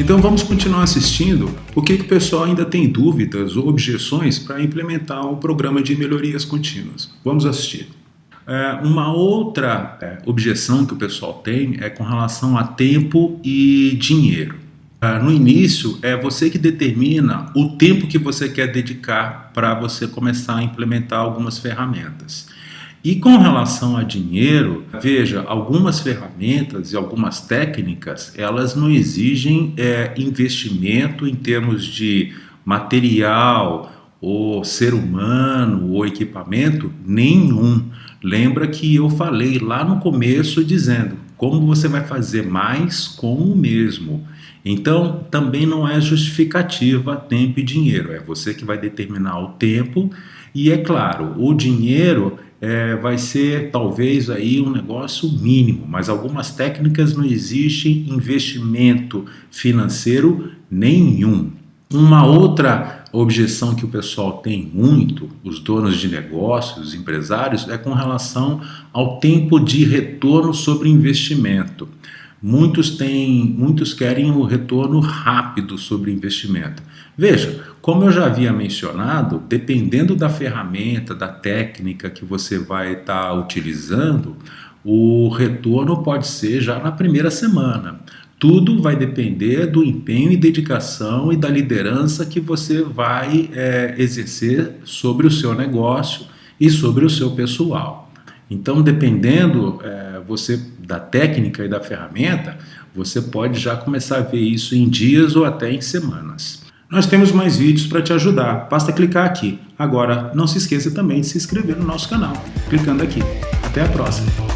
Então vamos continuar assistindo o que, que o pessoal ainda tem dúvidas ou objeções para implementar o programa de melhorias contínuas. Vamos assistir. É, uma outra é, objeção que o pessoal tem é com relação a tempo e dinheiro. É, no início, é você que determina o tempo que você quer dedicar para você começar a implementar algumas ferramentas. E com relação a dinheiro, veja, algumas ferramentas e algumas técnicas, elas não exigem é, investimento em termos de material, ou ser humano, ou equipamento, nenhum. Lembra que eu falei lá no começo dizendo como você vai fazer mais com o mesmo. Então, também não é justificativa tempo e dinheiro, é você que vai determinar o tempo e, é claro, o dinheiro é, vai ser talvez aí um negócio mínimo, mas algumas técnicas não existe investimento financeiro nenhum. Uma outra objeção que o pessoal tem muito, os donos de negócios, os empresários, é com relação ao tempo de retorno sobre investimento. Muitos têm, muitos querem o retorno rápido sobre investimento. Veja, como eu já havia mencionado, dependendo da ferramenta, da técnica que você vai estar tá utilizando, o retorno pode ser já na primeira semana. Tudo vai depender do empenho e dedicação e da liderança que você vai é, exercer sobre o seu negócio e sobre o seu pessoal. Então, dependendo é, você da técnica e da ferramenta, você pode já começar a ver isso em dias ou até em semanas. Nós temos mais vídeos para te ajudar, basta clicar aqui. Agora, não se esqueça também de se inscrever no nosso canal, clicando aqui. Até a próxima!